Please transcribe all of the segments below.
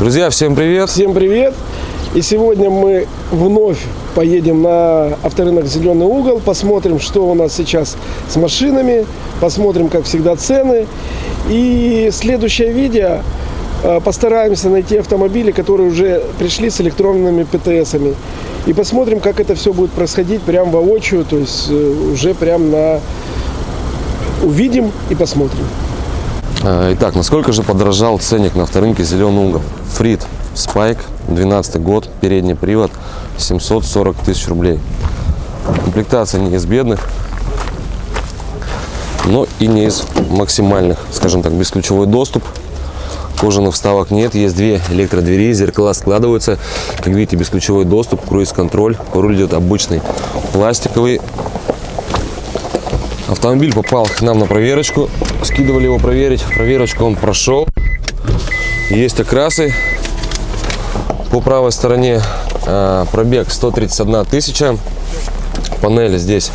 Друзья, всем привет! Всем привет! И сегодня мы вновь поедем на авторынок «Зеленый угол», посмотрим, что у нас сейчас с машинами, посмотрим, как всегда, цены. И следующее видео э, постараемся найти автомобили, которые уже пришли с электронными ПТСами. И посмотрим, как это все будет происходить прям воочию, то есть э, уже прям на... Увидим и посмотрим. А, Итак, насколько же подорожал ценник на авторынке «Зеленый угол»? Фрид Спайк, 12 год, передний привод, 740 тысяч рублей. Комплектация не из бедных, но и не из максимальных, скажем так, бесключевой доступ. Кожаных вставок нет, есть две электродвери, зеркала складываются. Как видите, бесключевой доступ, круиз-контроль. Руль идет обычный, пластиковый. Автомобиль попал к нам на проверочку. Скидывали его проверить. Проверочку он прошел. Есть окрасы. По правой стороне э, пробег 131 тысяча. Панели здесь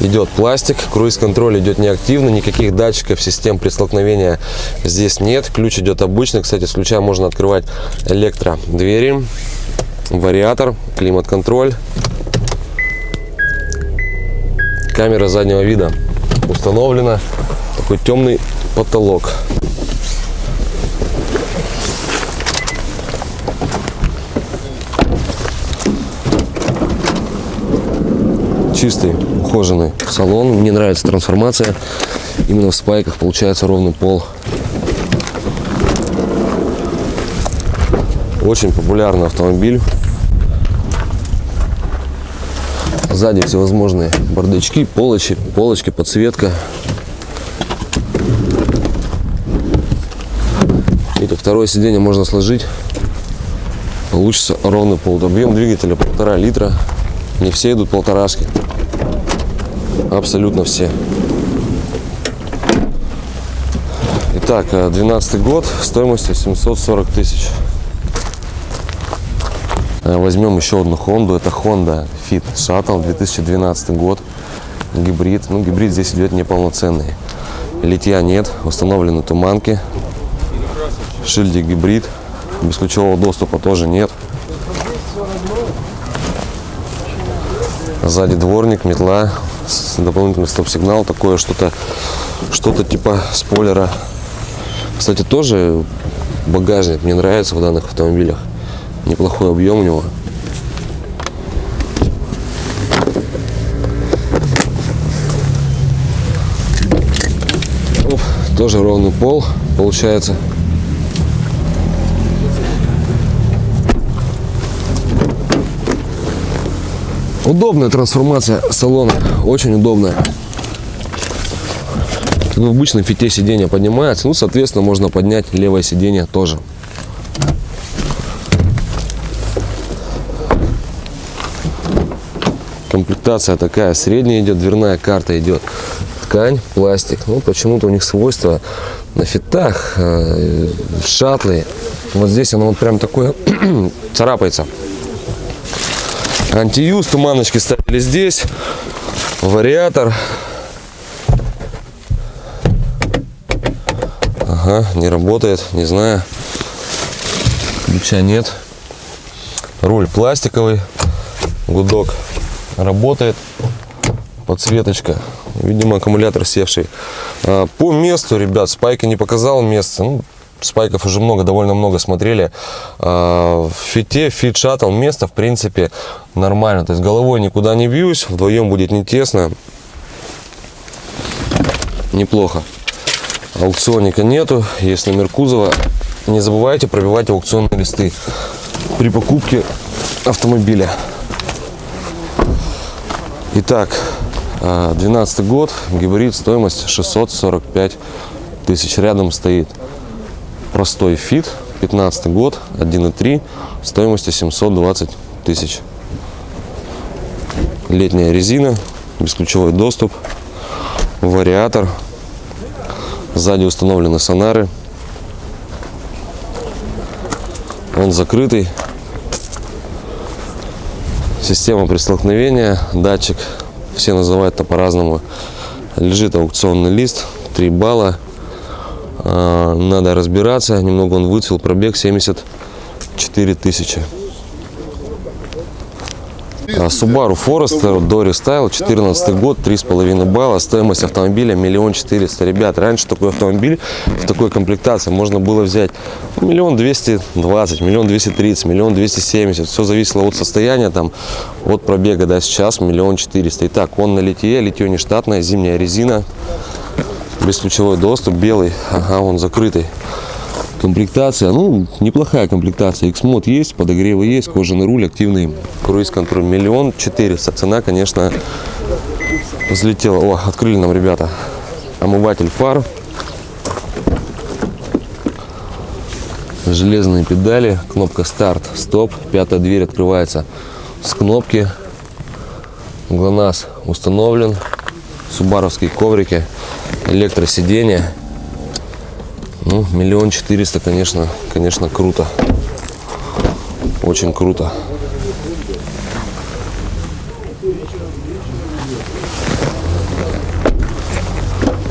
идет пластик. Круиз-контроль идет неактивно. Никаких датчиков, систем при столкновении здесь нет. Ключ идет обычный. Кстати, с ключа можно открывать электродвери. Вариатор, климат-контроль. Камера заднего вида установлена. Такой темный потолок. Чистый, ухоженный салон. Мне нравится трансформация. Именно в спайках получается ровный пол. Очень популярный автомобиль. Сзади всевозможные бардачки, полочки, полочки, подсветка. Это второе сиденье можно сложить. Получится ровный пол. Объем двигателя полтора литра. Не все идут полторашки. Абсолютно все. Итак, 12 год, стоимостью 740 тысяч. Э, Возьмем еще одну Хонду. Это Honda Fit Shuttle 2012 год. Гибрид. Ну, гибрид здесь идет неполноценный. Литья нет. Установлены туманки. Шильдик гибрид. Бесключевого доступа тоже нет. Сзади дворник, метла, дополнительный стоп-сигнал, такое что-то, что-то типа спойлера. Кстати, тоже багажник мне нравится в данных автомобилях. Неплохой объем у него. Оп, тоже ровный пол получается. Удобная трансформация салона, очень удобная. Как в обычном фите сиденье поднимается, ну, соответственно, можно поднять левое сиденье тоже. Комплектация такая, средняя идет, дверная карта идет. Ткань, пластик. Ну, почему-то у них свойства на фитах, э, в шаттле. Вот здесь оно вот прям такое царапается. Антиюз, туманочки ставили здесь. Вариатор. Ага, не работает, не знаю. Ключа нет. Руль пластиковый. Гудок работает. Подсветочка. Видимо, аккумулятор севший. А, По месту, ребят, Spike а не показал место. Ну, Spike ов уже много, довольно много смотрели. А, В Fit е, Fit Shuttle, место, в принципе, нормально. То есть головой никуда не бьюсь, вдвоем будет не тесно. Неплохо. Аукционника нету, есть номер кузова. Не забывайте пробивать аукционные листы при покупке автомобиля. Итак, а, 12 год, гибрид, стоимость 645 тысяч. Рядом стоит простой фит, 15 год, 1.3, стоимостью 720 тысяч. Летняя резина, бесключевой доступ, вариатор, сзади установлены сонары. Он закрытый. Система при столкновении, датчик, все называют это по-разному. Лежит аукционный лист, 3 балла. А, Надо разбираться. Немного он выцвел. Пробег 74 тысячи. А, Subaru Forester Dory Style, 14 год, 3,5 балла, стоимость автомобиля миллион четыреста. Ребят, раньше такой автомобиль в такой комплектации можно было взять миллион двести двадцать, миллион двести тридцать, миллион двести семьдесят. Все зависело от состояния, там, от пробега, да, сейчас миллион четыреста. Итак, он на литье, литье не штатное, зимняя резина, бесключевой доступ, белый, ага, он закрытый. Комплектация, ну, неплохая комплектация. X-мод есть, подогревы есть, кожаный руль, активный круиз-контроль. Миллион четыреста. Цена, конечно, взлетела. О, открыли нам ребята. Омыватель фар. Железные педали, кнопка старт, стоп. Пятая дверь открывается с кнопки. ГЛОНАСС установлен. Субаровские коврики, электросиденья. Ну, миллион четыреста, конечно, конечно, круто. Очень круто.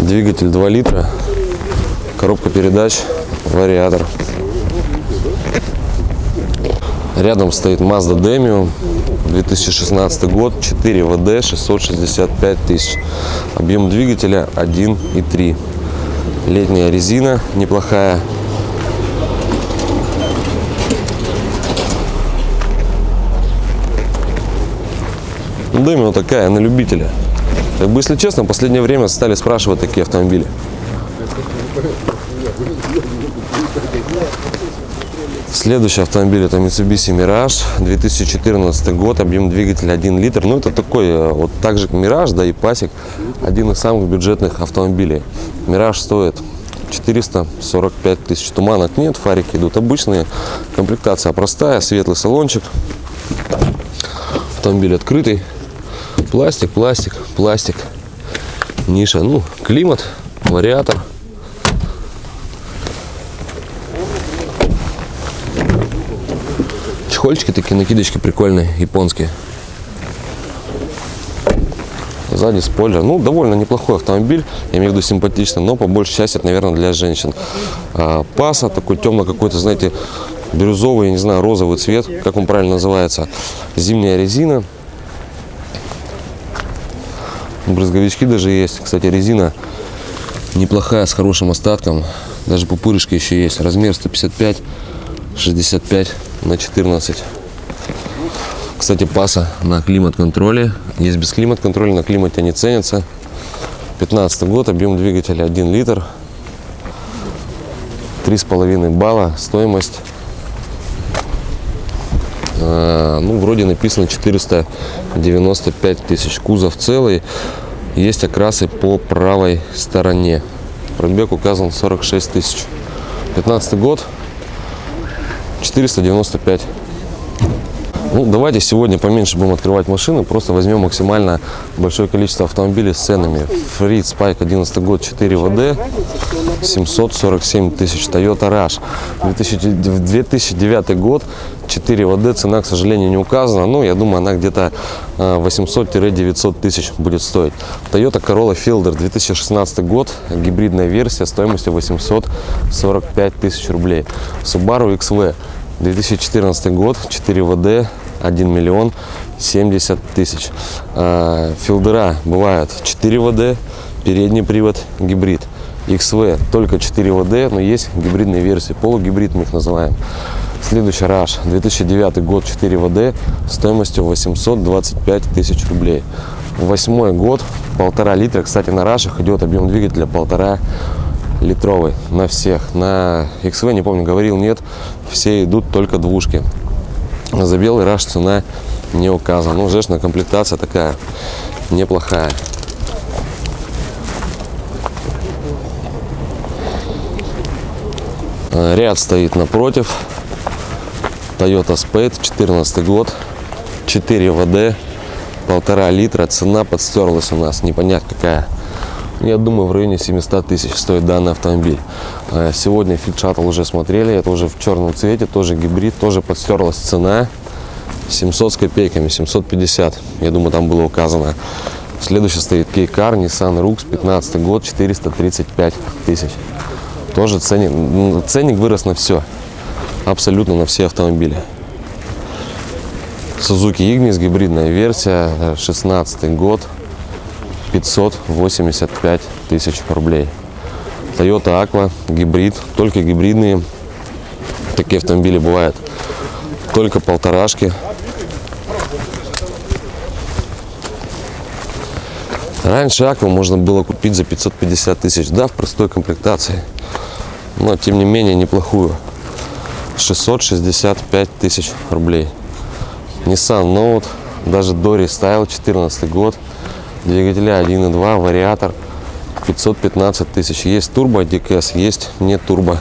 Двигатель 2 литра, коробка передач, вариатор. Рядом стоит Mazda Demio, 2016 год, 4 ВД, 665 тысяч. Объем двигателя 1,3. Летняя резина неплохая. Демио такая, на любителя. Как бы, если честно, в последнее время стали спрашивать такие автомобили. Следующий автомобиль это Mitsubishi Mirage, 2014 год, объем двигателя 1 литр. Ну, это такой, э, вот так же Mirage, да и Пасик, один из самых бюджетных автомобилей. Mirage стоит 445 тысяч. Туманок нет, фарики идут обычные. Комплектация простая, светлый салончик. Автомобиль открытый. Пластик, пластик, пластик. Ниша, ну, климат, вариатор. Чехольчики такие, накидочки прикольные, японские. Сзади спойлер. Ну, довольно неплохой автомобиль, я имею в виду симпатичный, но по большей части это, наверное, для женщин. А, Паса такой темно какой-то, знаете, бирюзовый, не знаю, розовый цвет, как он правильно называется. Зимняя резина. Брызговички даже есть. Кстати, резина неплохая, с хорошим остатком. Даже пупырышки еще есть. Размер 155, 65 на 14. Кстати, паса на климат-контроле. Есть без климат-контроля, на климате не ценятся. 15 год, объем двигателя 1 литр. 3,5 балла, стоимость. а, ну, вроде написано 495 тысяч. Кузов целый. Есть окрасы по правой стороне. Пробег указан 46 тысяч. 15 год, 495. Ну, давайте сегодня поменьше будем открывать машины, просто возьмем максимально большое количество автомобилей с ценами. Фрид Спайк 11 год 4 ВД 747 тысяч. Toyota Rush 2000 2009 год 4 ВД, цена, к сожалению, не указана, но я думаю, она где-то 800-900 тысяч будет стоить. Toyota Corolla Fielder 2016 год, гибридная версия стоимостью 845 тысяч рублей. Subaru XV 2014 год, 4 ВД, 1 миллион 70 тысяч. А, Филдера бывают 4 ВД, передний привод, гибрид. XV только 4 ВД, но есть гибридные версии, полугибрид мы их называем. Следующий Rush, 2009 год, 4 ВД, стоимостью 825 тысяч рублей. Восьмой год, полтора литра. Кстати, на Рашах идет объем двигателя полтора литровый на всех. На XV, не помню, говорил, нет, все идут только двушки. За белый раш цена не указана. Ну, жешная комплектация такая неплохая. Ряд стоит напротив. Toyota Spade, 14 год, 4 ВД, полтора литра. Цена подстерлась у нас, непонятно какая. Я думаю, в районе 700 тысяч стоит данный автомобиль. Э, Сегодня Shuttle уже смотрели, это уже в черном цвете, тоже гибрид, тоже подстерлась цена. 700 с копейками, 750, я думаю, там было указано. Следующий стоит Кейкар, Nissan Rux, 15 год, 435 тысяч. Тоже ценник, м, ценник вырос на все. Абсолютно на все автомобили. Suzuki Ignis, гибридная версия, э, 16 год, 585 тысяч рублей. Toyota Aqua, гибрид, только гибридные. Такие автомобили бывают. Только полторашки. Раньше Акву можно было купить за 550 тысяч, да, в простой комплектации. Но, тем не менее, неплохую. 665 тысяч рублей. Nissan Note, даже до рестайл, 14 год. Двигателя 1.2, вариатор, 515 тысяч. Есть турбо DKS, есть не турбо.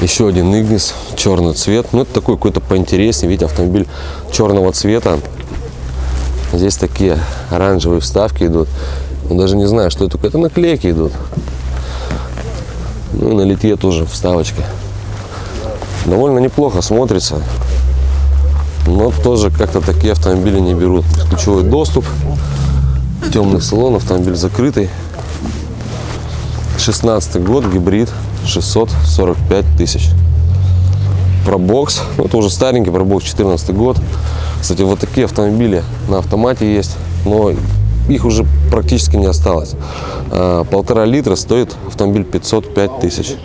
Еще один Ignis, черный цвет. Ну, это такой какой-то поинтереснее. Видите, автомобиль черного цвета. Здесь такие оранжевые вставки идут. Ну, даже не знаю, что это. Это наклейки идут. Ну, и на литье тоже вставочки. Довольно неплохо смотрится. Но тоже как-то такие автомобили не берут. Ключевой доступ. Темный салон, автомобиль закрытый. 16 год, гибрид, 645 тысяч. Пробокс, ну, это уже старенький пробокс, 14 год. Кстати, вот такие автомобили на автомате есть, но их уже практически не осталось. А, Полтора литра стоит автомобиль 505 тысяч.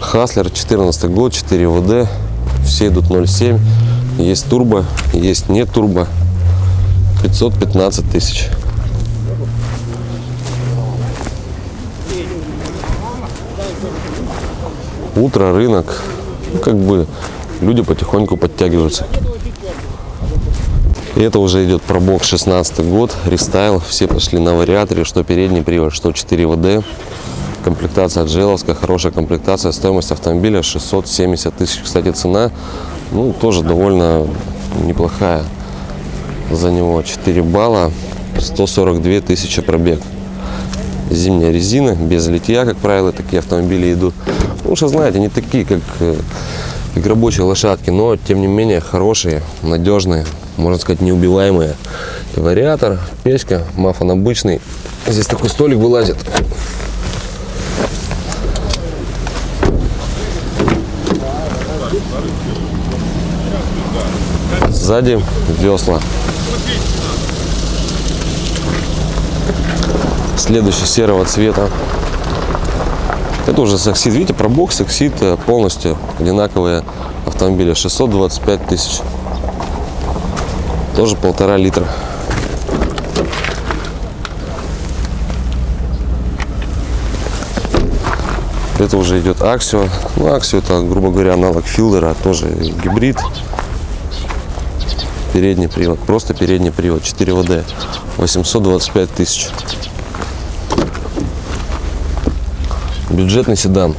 Хаслер, 14 год, 4 ВД, все идут 0,7. Есть турбо, есть не турбо, 515 тысяч. утро, рынок, как бы люди потихоньку подтягиваются. Это уже идет пробок 16 год, рестайл, все пошли на вариаторе, что передний привод, что 4 ВД. Комплектация джеловская, хорошая комплектация, стоимость автомобиля 670 тысяч. Кстати, цена, ну, тоже довольно неплохая за него. 4 балла, 142 тысячи пробег зимняя резина, без литья, как правило, такие автомобили идут. Ну, что знаете, не такие, как, э, как рабочие лошадки, но, тем не менее, хорошие, надежные, можно сказать, неубиваемые. Вариатор, печка, мафон обычный. Здесь такой столик вылазит. Сзади весла. Следующий серого цвета. Это уже саксид. Видите, пробок, саксид э, полностью одинаковые автомобили. 625 тысяч. Тоже полтора литра. Это уже идет Аксио. Ну, Аксио это, грубо говоря, аналог Филдера, тоже гибрид. Передний привод, просто передний привод, 4 ВД, 825 тысяч. Бюджетный седан.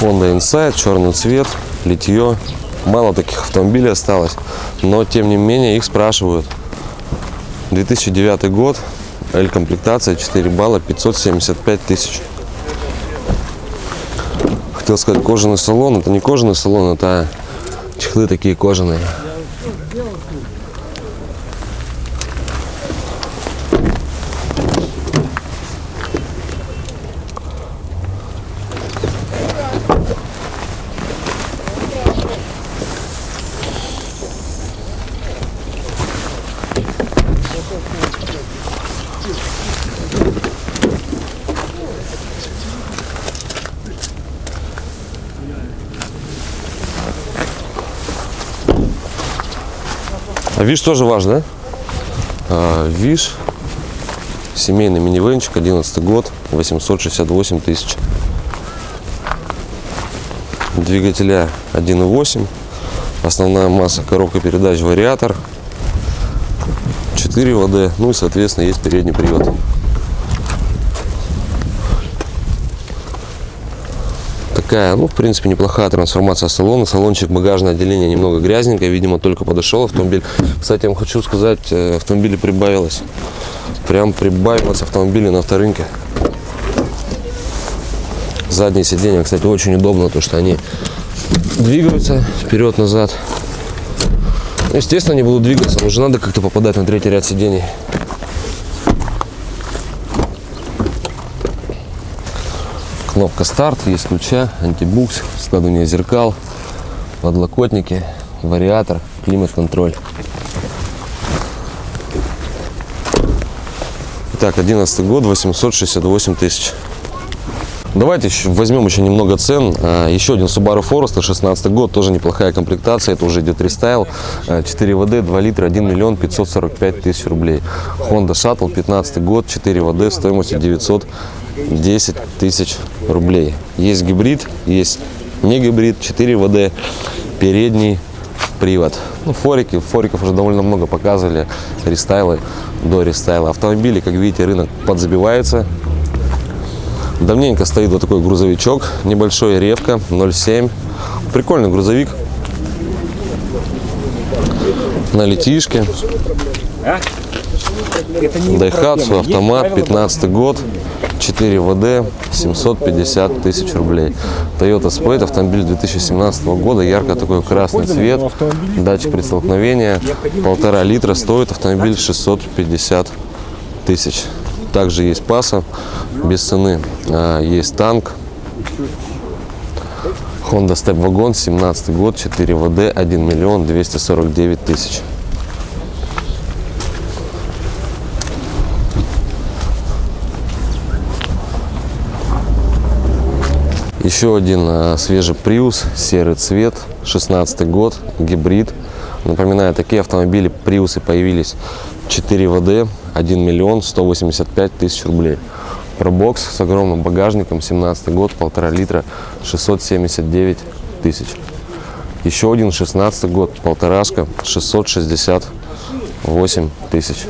Honda Insight, черный цвет, литье. Мало таких автомобилей осталось, но тем не менее их спрашивают. 2009 год, L-комплектация, 4 балла, 575 тысяч. Хотел сказать кожаный салон, это не кожаный салон, это чехлы такие кожаные. А ВИШ тоже важно? А, ВИШ, семейный минивенчик, 11 год, 868 тысяч. Двигателя 1.8, Основная масса, коробка передач, вариатор. 4 ВД, ну и, соответственно, есть передний привод. Такая, ну, в принципе, неплохая трансформация салона. Салончик, багажное отделение немного грязненькое, видимо, только подошел автомобиль. Кстати, я вам хочу сказать, э, автомобилей прибавилось. Прям прибавилось автомобилей на авторынке. Задние сиденья, кстати, очень удобно, то что они двигаются вперед-назад. Естественно, они будут двигаться, но же надо как-то попадать на третий ряд сидений. Кнопка старт, есть ключа, антибукс, складывание зеркал, подлокотники, вариатор, климат-контроль. Итак, 11 год, 868 тысяч. Давайте еще возьмем еще немного цен. А, Еще один Subaru Forester, 16 год, тоже неплохая комплектация. Это уже идет рестайл. А, 4 ВД, 2 литра, 1 миллион 545 тысяч рублей. Honda Shuttle, 15 год, 4 ВД, стоимостью 910 тысяч рублей. Есть гибрид, есть не гибрид, 4 ВД, передний привод. Ну, форики, фориков уже довольно много показывали, рестайлы до рестайла. Автомобили, как видите, рынок подзабивается. Давненько стоит вот такой грузовичок, небольшой ревка 0,7. Прикольный грузовик. На летишке. Дайхатсу, автомат, 15 год, 4 ВД, 750 тысяч рублей. Toyota Spade, автомобиль 2017 года, ярко такой красный цвет, датчик при столкновении, полтора литра, стоит автомобиль 650 тысяч. Также есть паса без цены, А, есть танк, Honda Step Wagon, 17 год, 4 ВД, 1 миллион 249 тысяч. Еще один а, свежий Prius, серый цвет, 16 год, гибрид. Напоминаю, такие автомобили Приусы появились 4 ВД, 1 миллион 185 тысяч рублей. Пробокс с огромным багажником, 17 год, полтора литра, 679 тысяч. Еще один 16 год, полторашка, 668 тысяч.